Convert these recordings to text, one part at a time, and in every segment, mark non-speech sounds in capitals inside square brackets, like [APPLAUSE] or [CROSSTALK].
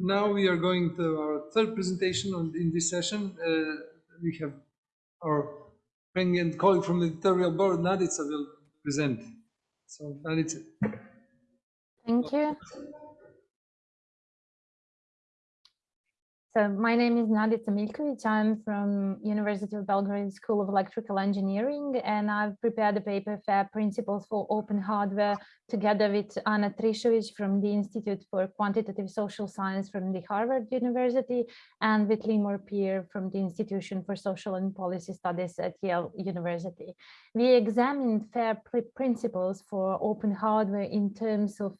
Now we are going to our third presentation on, in this session. Uh, we have our friend and colleague from the editorial board, Nadica, will present. So, Nadica. Thank you. So my name is Nadica Miljkovic. I'm from University of Belgrade School of Electrical Engineering, and I've prepared a paper, Fair Principles for Open Hardware, together with Anna Trišović from the Institute for Quantitative Social Science from the Harvard University, and with Limor Peer from the Institution for Social and Policy Studies at Yale University. We examined fair principles for open hardware in terms of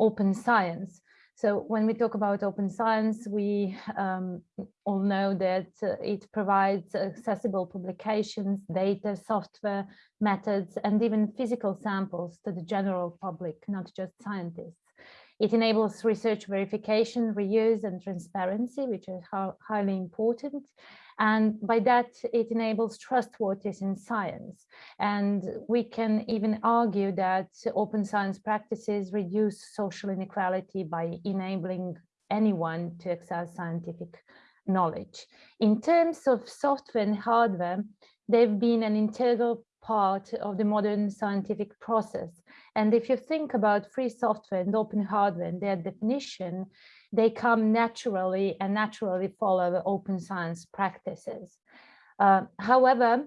open science. So when we talk about open science, we um, all know that uh, it provides accessible publications, data, software, methods, and even physical samples to the general public, not just scientists. It enables research verification, reuse, and transparency, which are highly important. And by that, it enables trustworthiness in science. And we can even argue that open science practices reduce social inequality by enabling anyone to access scientific knowledge. In terms of software and hardware, they've been an integral part of the modern scientific process. And if you think about free software and open hardware and their definition, they come naturally and naturally follow the open science practices. Uh, however,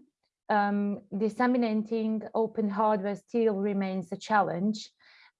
um, disseminating open hardware still remains a challenge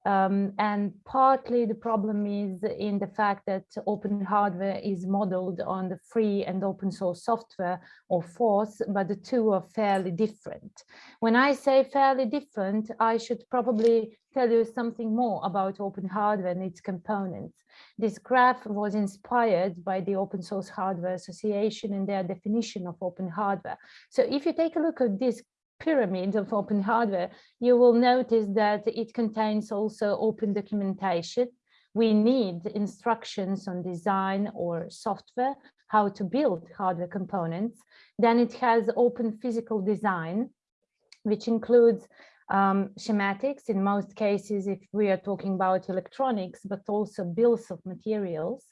um, and partly the problem is in the fact that open hardware is modeled on the free and open source software or FOSS, but the two are fairly different. When I say fairly different, I should probably tell you something more about open hardware and its components. This graph was inspired by the Open Source Hardware Association and their definition of open hardware. So if you take a look at this pyramid of open hardware, you will notice that it contains also open documentation. We need instructions on design or software, how to build hardware components. Then it has open physical design, which includes um, schematics in most cases if we are talking about electronics, but also bills of materials.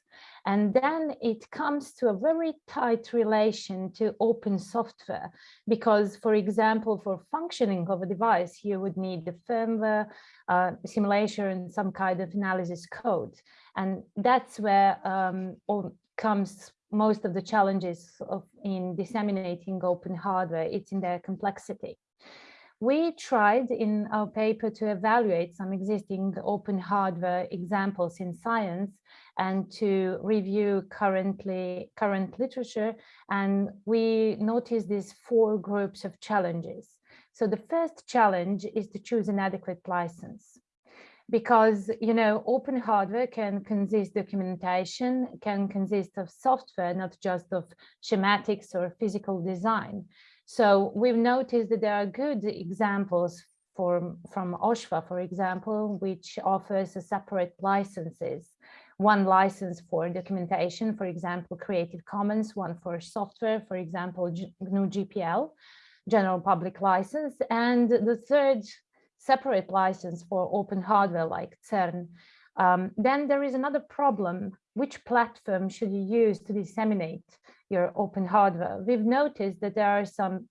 And then it comes to a very tight relation to open software, because, for example, for functioning of a device, you would need the firmware, uh, simulation, and some kind of analysis code. And that's where um, comes most of the challenges of, in disseminating open hardware. It's in their complexity. We tried in our paper to evaluate some existing open hardware examples in science and to review currently current literature. And we noticed these four groups of challenges. So the first challenge is to choose an adequate license because you know open hardware can consist documentation can consist of software not just of schematics or physical design so we've noticed that there are good examples for, from OSHWA, for example, which offers a separate licenses. One license for documentation, for example, Creative Commons, one for software, for example, GNU GPL, general public license, and the third separate license for open hardware like CERN. Um, then there is another problem. Which platform should you use to disseminate your open hardware? We've noticed that there are some,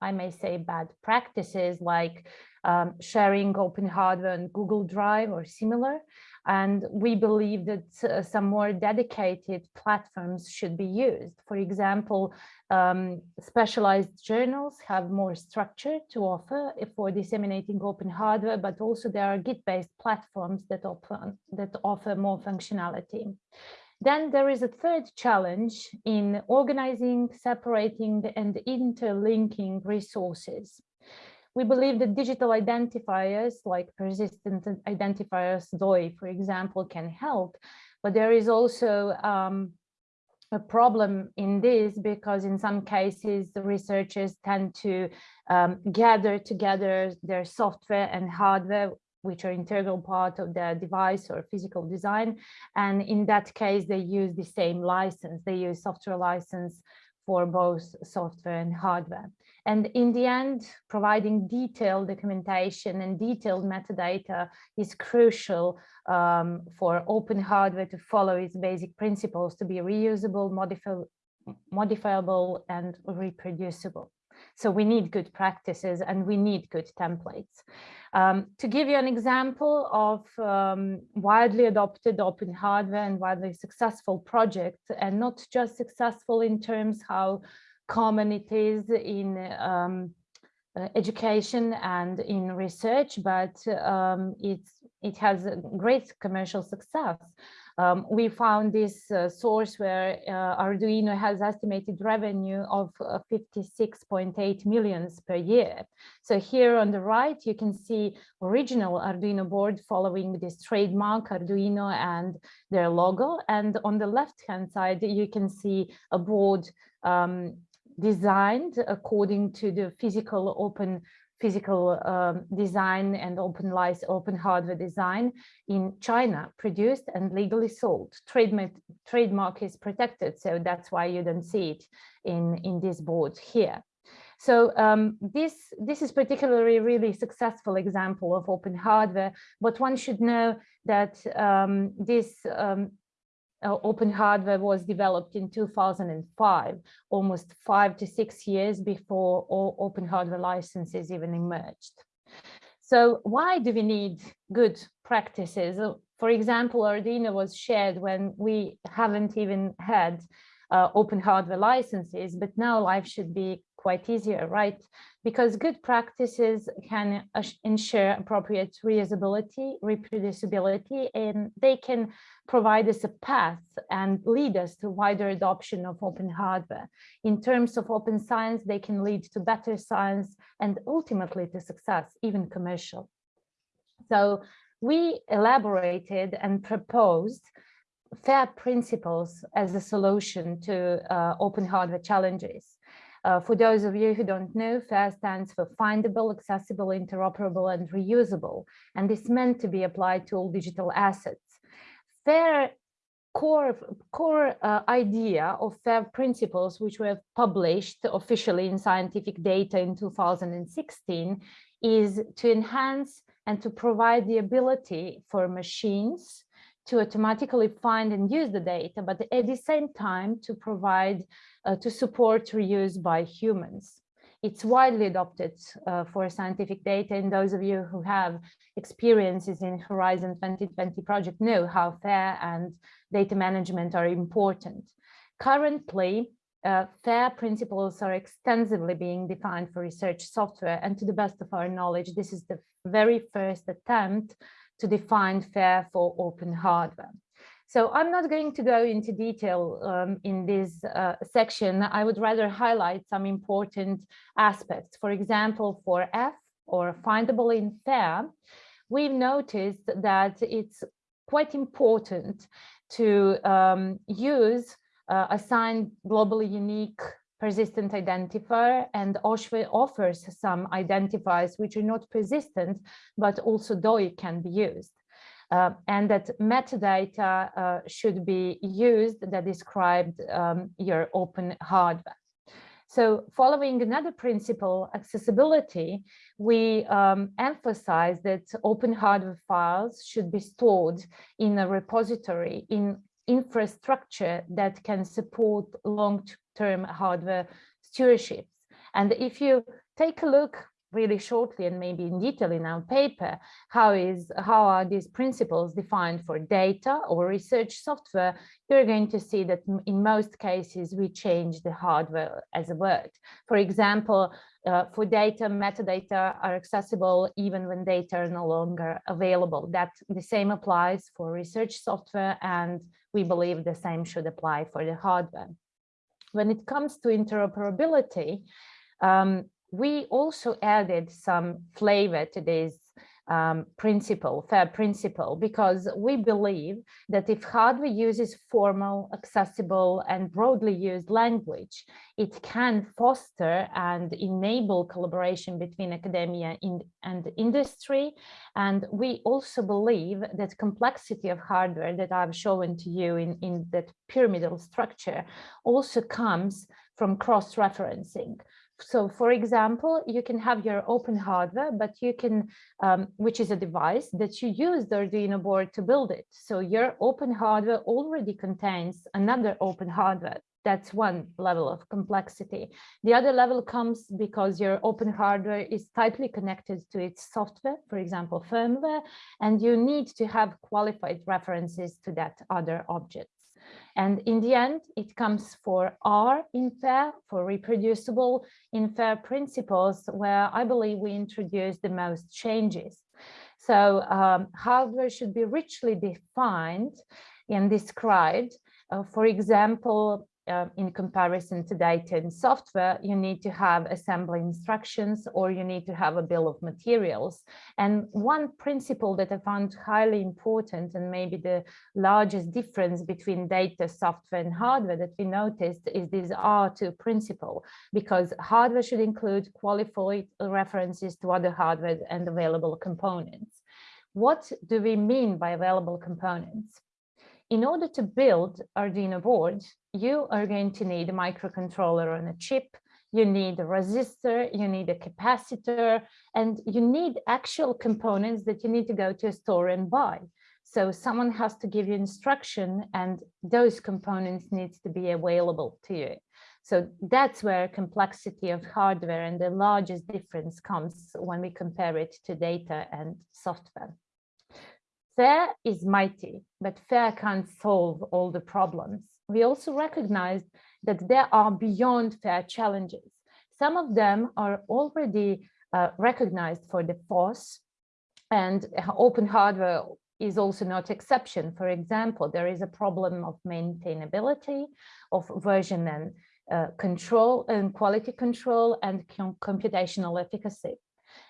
I may say, bad practices like um, sharing open hardware on Google Drive or similar. And we believe that uh, some more dedicated platforms should be used. For example, um, specialized journals have more structure to offer for disseminating open hardware, but also there are Git-based platforms that, open, that offer more functionality. Then there is a third challenge in organizing, separating and interlinking resources. We believe that digital identifiers like persistent identifiers DOI, for example, can help, but there is also um, a problem in this because in some cases the researchers tend to um, gather together their software and hardware which are integral part of the device or physical design. And in that case, they use the same license. They use software license for both software and hardware. And in the end, providing detailed documentation and detailed metadata is crucial um, for open hardware to follow its basic principles to be reusable, modifi modifiable, and reproducible. So we need good practices and we need good templates. Um, to give you an example of um, widely adopted open hardware and widely successful projects, and not just successful in terms how common it is in um, uh, education and in research, but um, it has great commercial success. Um, we found this uh, source where uh, Arduino has estimated revenue of uh, 56.8 millions per year. So here on the right, you can see original Arduino board following this trademark Arduino and their logo. And on the left hand side, you can see a board um, designed according to the physical open physical um, design and open license, open hardware design in China, produced and legally sold. Trademark, trademark is protected, so that's why you don't see it in, in this board here. So um, this, this is particularly really successful example of open hardware, but one should know that um, this um, uh, open hardware was developed in 2005, almost five to six years before all open hardware licenses even emerged. So why do we need good practices? Uh, for example, Arduino was shared when we haven't even had uh, open hardware licenses, but now life should be quite easier, right? Because good practices can ensure appropriate reusability, reproducibility, and they can provide us a path and lead us to wider adoption of open hardware. In terms of open science, they can lead to better science and ultimately to success, even commercial. So we elaborated and proposed FAIR principles as a solution to uh, open hardware challenges. Uh, for those of you who don't know, FAIR stands for findable, accessible, interoperable, and reusable, and is meant to be applied to all digital assets. FAIR core, core uh, idea of FAIR principles, which were published officially in Scientific Data in 2016, is to enhance and to provide the ability for machines to automatically find and use the data, but at the same time to provide, uh, to support reuse by humans. It's widely adopted uh, for scientific data and those of you who have experiences in Horizon 2020 project know how FAIR and data management are important. Currently, uh, FAIR principles are extensively being defined for research software and to the best of our knowledge, this is the very first attempt to define FAIR for open hardware. So I'm not going to go into detail um, in this uh, section. I would rather highlight some important aspects. For example, for F or findable in FAIR, we've noticed that it's quite important to um, use uh, assigned globally unique persistent identifier and OSHWA offers some identifiers which are not persistent, but also DOI can be used. Uh, and that metadata uh, should be used that described um, your open hardware. So following another principle, accessibility, we um, emphasize that open hardware files should be stored in a repository in infrastructure that can support long-term hardware stewardships. And if you take a look really shortly and maybe in detail in our paper, how is how are these principles defined for data or research software, you're going to see that in most cases we change the hardware as a word. For example, uh, for data, metadata are accessible even when data are no longer available. That the same applies for research software and we believe the same should apply for the hardware. When it comes to interoperability, um, we also added some flavor to this um, principle, FAIR principle, because we believe that if hardware uses formal, accessible, and broadly used language, it can foster and enable collaboration between academia and industry. And we also believe that complexity of hardware that I've shown to you in, in that pyramidal structure also comes from cross-referencing. So for example, you can have your open hardware, but you can, um, which is a device that you use the Arduino board to build it. So your open hardware already contains another open hardware. That's one level of complexity. The other level comes because your open hardware is tightly connected to its software, for example, firmware, and you need to have qualified references to that other object. And in the end, it comes for R in FAIR, for reproducible in FAIR principles, where I believe we introduce the most changes. So um, hardware should be richly defined and described. Uh, for example, uh, in comparison to data and software, you need to have assembly instructions or you need to have a bill of materials. And one principle that I found highly important and maybe the largest difference between data, software and hardware that we noticed is this R2 principle, because hardware should include qualified references to other hardware and available components. What do we mean by available components? In order to build Arduino board, you are going to need a microcontroller on a chip, you need a resistor, you need a capacitor, and you need actual components that you need to go to a store and buy. So someone has to give you instruction and those components needs to be available to you. So that's where complexity of hardware and the largest difference comes when we compare it to data and software. FAIR is mighty, but FAIR can't solve all the problems. We also recognize that there are beyond FAIR challenges. Some of them are already uh, recognized for the FOSS and open hardware is also not exception. For example, there is a problem of maintainability, of version and uh, control and quality control and com computational efficacy.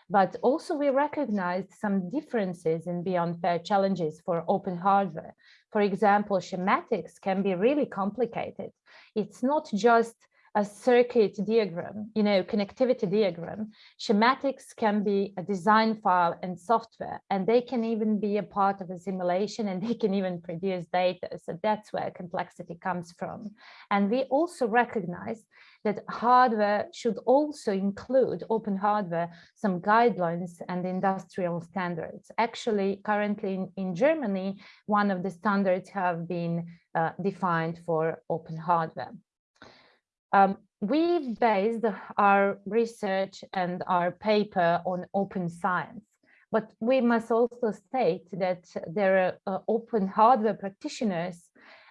But also we recognized some differences in beyond fair challenges for open hardware. For example, schematics can be really complicated. It's not just a circuit diagram, you know, connectivity diagram. Schematics can be a design file and software, and they can even be a part of a simulation and they can even produce data. So that's where complexity comes from. And we also recognize that hardware should also include open hardware, some guidelines and industrial standards. Actually, currently in, in Germany, one of the standards have been uh, defined for open hardware. Um, we've based our research and our paper on open science, but we must also state that there are uh, open hardware practitioners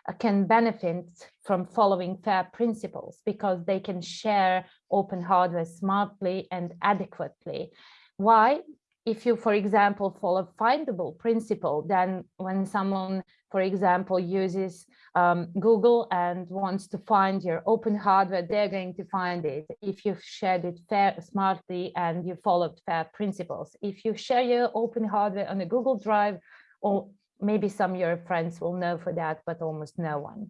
uh, can benefit from following FAIR principles because they can share open hardware smartly and adequately. Why? If you, for example, follow findable principle, then when someone, for example, uses um, Google and wants to find your open hardware, they're going to find it. If you've shared it fair, smartly and you followed FAIR principles. If you share your open hardware on a Google Drive, or maybe some of your friends will know for that, but almost no one.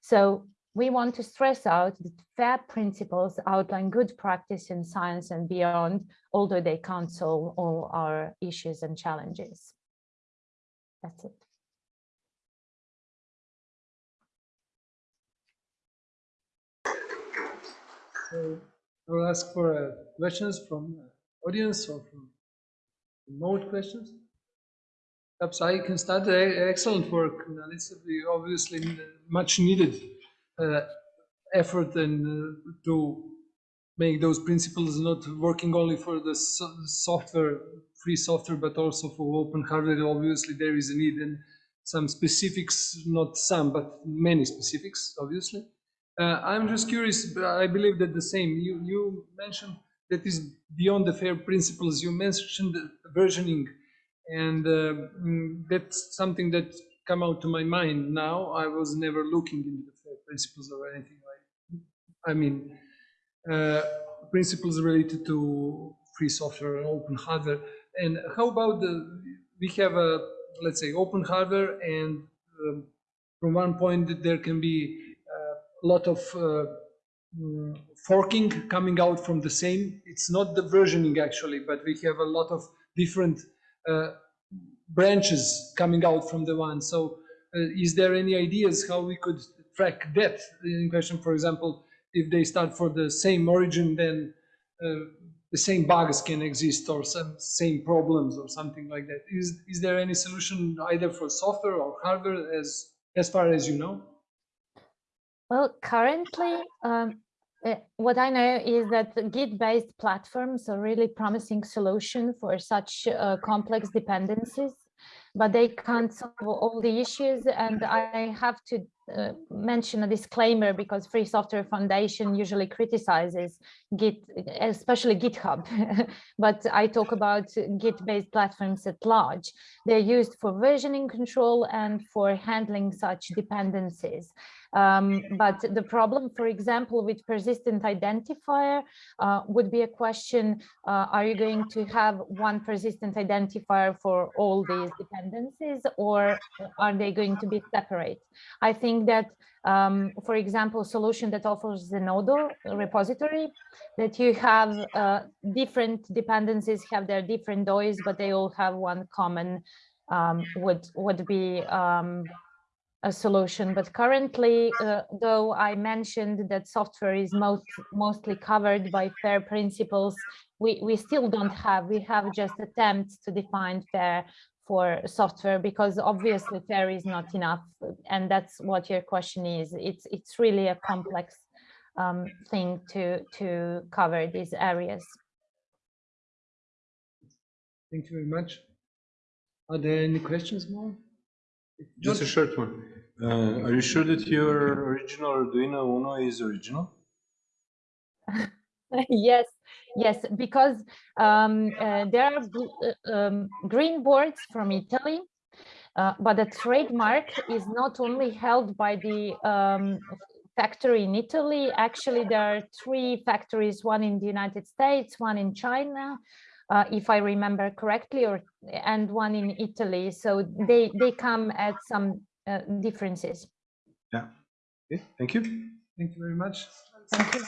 So we want to stress out that FAIR principles outline good practice in science and beyond, although they can't solve all our issues and challenges. That's it. So I will ask for uh, questions from uh, audience or from remote questions. Perhaps I can start. Uh, excellent work. It's obviously uh, much needed uh, effort and uh, to make those principles not working only for the so software, free software, but also for open hardware. Obviously, there is a need and some specifics, not some, but many specifics, obviously. Uh, I'm just curious, I believe that the same, you, you mentioned that is beyond the FAIR principles. You mentioned versioning, and uh, mm, that's something that come out to my mind now. I was never looking into the principles or anything like I mean, uh, principles related to free software and open hardware. And how about the, we have a, let's say, open hardware and um, from one point there can be uh, a lot of uh, mm, forking coming out from the same. It's not the versioning actually, but we have a lot of different uh, branches coming out from the one. So uh, is there any ideas how we could track that in question, for example, if they start for the same origin, then uh, the same bugs can exist or some same problems or something like that. Is is there any solution either for software or hardware as as far as you know? Well, currently, um, uh, what I know is that Git-based platforms are really promising solution for such uh, complex dependencies, but they can't solve all the issues. And I have to uh, mention a disclaimer because Free Software Foundation usually criticizes Git, especially GitHub, [LAUGHS] but I talk about Git-based platforms at large. They're used for versioning control and for handling such dependencies. Um, but the problem, for example, with persistent identifier uh, would be a question, uh, are you going to have one persistent identifier for all these dependencies or are they going to be separate? I think that, um, for example, solution that offers Zenodo repository, that you have uh, different dependencies have their different DOIs, but they all have one common um, would would be um, a solution. But currently, uh, though I mentioned that software is most mostly covered by FAIR principles, we, we still don't have, we have just attempts to define FAIR for software because obviously FAIR is not enough. And that's what your question is. It's, it's really a complex um, thing to, to cover these areas. Thank you very much. Are there any questions more? Just a short one. Uh, are you sure that your original Arduino Uno is original? [LAUGHS] yes, yes, because um, uh, there are uh, um, green boards from Italy, uh, but the trademark is not only held by the um, factory in Italy. Actually, there are three factories, one in the United States, one in China, uh, if I remember correctly, or and one in Italy. So they they come at some uh, differences. Yeah. Okay. Thank you. Thank you very much. Thank you.